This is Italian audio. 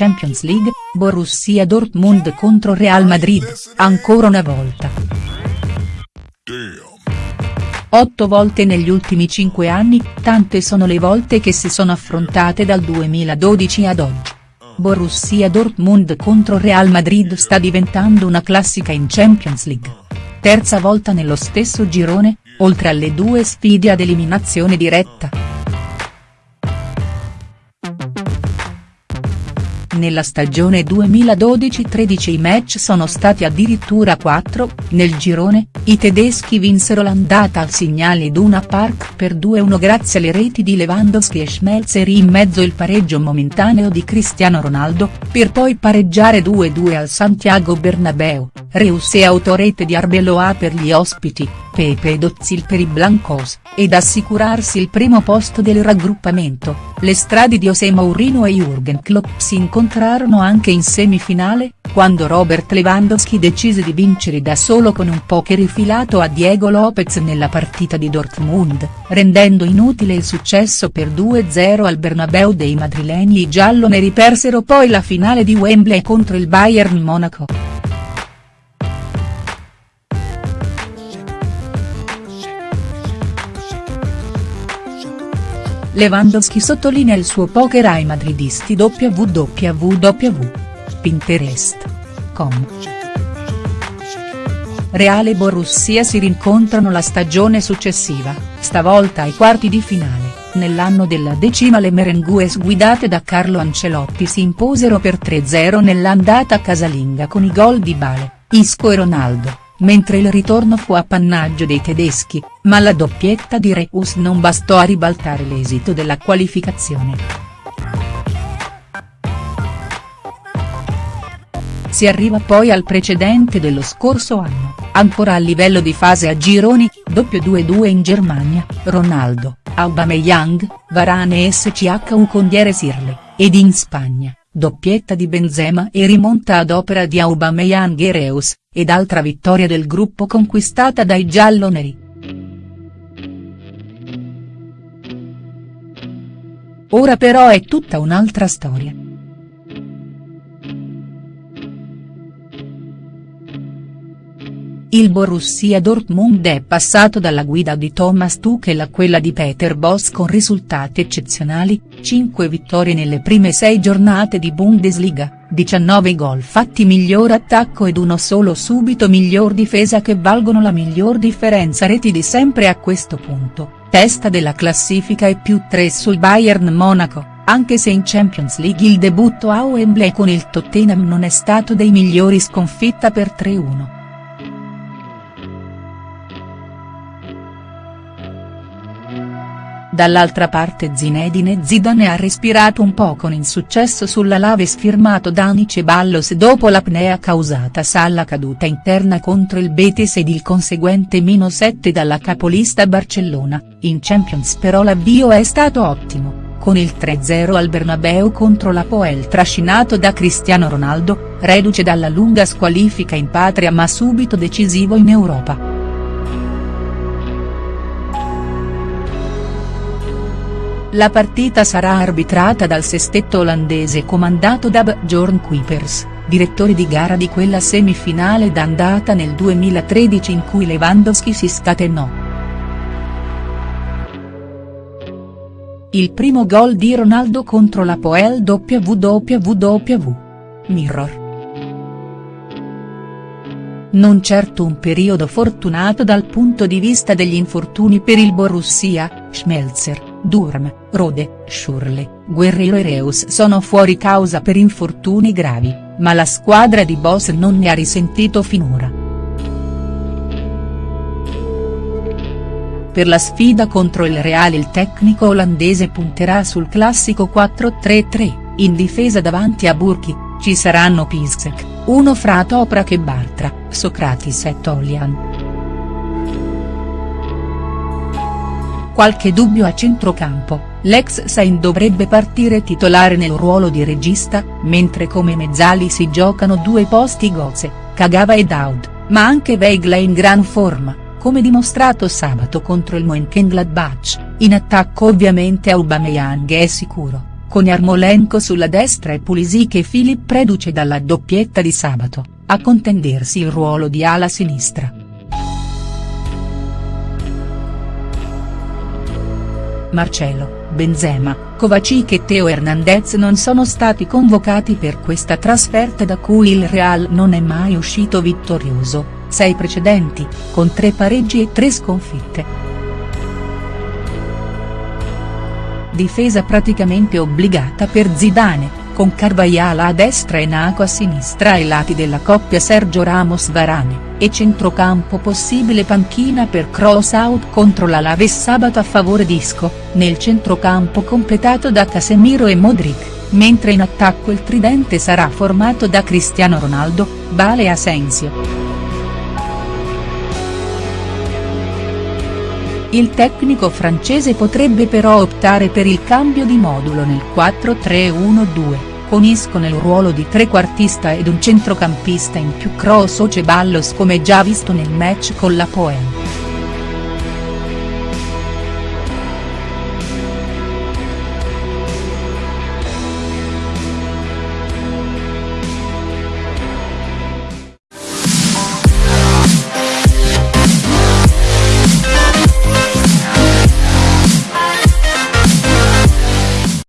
Champions League, Borussia Dortmund contro Real Madrid, ancora una volta. Otto volte negli ultimi cinque anni, tante sono le volte che si sono affrontate dal 2012 ad oggi. Borussia Dortmund contro Real Madrid sta diventando una classica in Champions League. Terza volta nello stesso girone, oltre alle due sfide ad eliminazione diretta. Nella stagione 2012-13 i match sono stati addirittura 4, nel girone, i tedeschi vinsero l'andata al Signal Iduna Park per 2-1 grazie alle reti di Lewandowski e Schmelzer in mezzo il pareggio momentaneo di Cristiano Ronaldo, per poi pareggiare 2-2 al Santiago Bernabeu, Reus e autorete di Arbeloa per gli ospiti, Pepe ed Ozil per i Blancos, ed assicurarsi il primo posto del raggruppamento, le strade di José Mourinho e Jürgen Klopp si incontrarono anche in semifinale, quando Robert Lewandowski decise di vincere da solo con un poker rifilato a Diego Lopez nella partita di Dortmund, rendendo inutile il successo per 2-0 al Bernabeu dei madrileni i gialloneri persero poi la finale di Wembley contro il Bayern Monaco. Lewandowski sottolinea il suo poker ai madridisti www. Pinterest.com. Reale e Borussia si rincontrano la stagione successiva, stavolta ai quarti di finale, nell'anno della decima le merengues guidate da Carlo Ancelotti si imposero per 3-0 nell'andata casalinga con i gol di Bale, Isco e Ronaldo mentre il ritorno fu appannaggio dei tedeschi, ma la doppietta di Reus non bastò a ribaltare l'esito della qualificazione. Si arriva poi al precedente dello scorso anno, ancora a livello di fase a gironi, doppio 2-2 in Germania, Ronaldo, Aubameyang, Varane e SCHU con Dieres Irle, ed in Spagna, doppietta di Benzema e rimonta ad opera di Aubameyang e Reus, ed altra vittoria del gruppo conquistata dai gialloneri. Ora però è tutta un'altra storia. Il Borussia Dortmund è passato dalla guida di Thomas Tuchel a quella di Peter Bosz con risultati eccezionali, 5 vittorie nelle prime 6 giornate di Bundesliga, 19 gol fatti miglior attacco ed uno solo subito miglior difesa che valgono la miglior differenza reti di sempre a questo punto, testa della classifica e più 3 sul Bayern Monaco, anche se in Champions League il debutto a Wembley con il Tottenham non è stato dei migliori sconfitta per 3-1. Dall'altra parte Zinedine Zidane ha respirato un po' con insuccesso sulla Lave sfirmato Dani Ceballos dopo l'apnea causata alla caduta interna contro il Betis ed il conseguente meno 7 dalla capolista Barcellona, in Champions però l'avvio è stato ottimo con il 3-0 al Bernabeu contro la Poel trascinato da Cristiano Ronaldo, reduce dalla lunga squalifica in patria ma subito decisivo in Europa. La partita sarà arbitrata dal sestetto olandese comandato da Bjorn Kuipers, direttore di gara di quella semifinale d'andata nel 2013 in cui Lewandowski si scatenò. Il primo gol di Ronaldo contro la Poel WWW. Mirror. Non certo un periodo fortunato dal punto di vista degli infortuni per il Borussia, Schmelzer, Durm, Rode, Schurle, Guerrero e Reus sono fuori causa per infortuni gravi, ma la squadra di Boss non ne ha risentito finora. Per la sfida contro il Real il tecnico olandese punterà sul classico 4-3-3, in difesa davanti a Burki, ci saranno Piszczek, uno fra Toprak e Bartra, Socratis e Tolian. Qualche dubbio a centrocampo, l'ex Sain dovrebbe partire titolare nel ruolo di regista, mentre come mezzali si giocano due posti Goze, Kagawa e Daud, ma anche Weigl è in gran forma, come dimostrato sabato contro il Mönchengladbach, in attacco ovviamente Aubameyang è sicuro, con Yarmolenko sulla destra e Pulisic e Filip reduce dalla doppietta di sabato, a contendersi il ruolo di ala sinistra. Marcelo, Benzema, Kovacic e Teo Hernandez non sono stati convocati per questa trasferta da cui il Real non è mai uscito vittorioso, sei precedenti, con tre pareggi e tre sconfitte. Difesa praticamente obbligata per Zidane, con Carvajal a destra e Naco a sinistra ai lati della coppia Sergio Ramos-Varane, e centrocampo possibile panchina per cross out contro la Laves sabato a favore Disco, nel centrocampo completato da Casemiro e Modric, mentre in attacco il tridente sarà formato da Cristiano Ronaldo, Bale e Asensio. Il tecnico francese potrebbe però optare per il cambio di modulo nel 4-3-1-2, con Isco nel ruolo di trequartista ed un centrocampista in più Cross o Ceballos come già visto nel match con la Poel.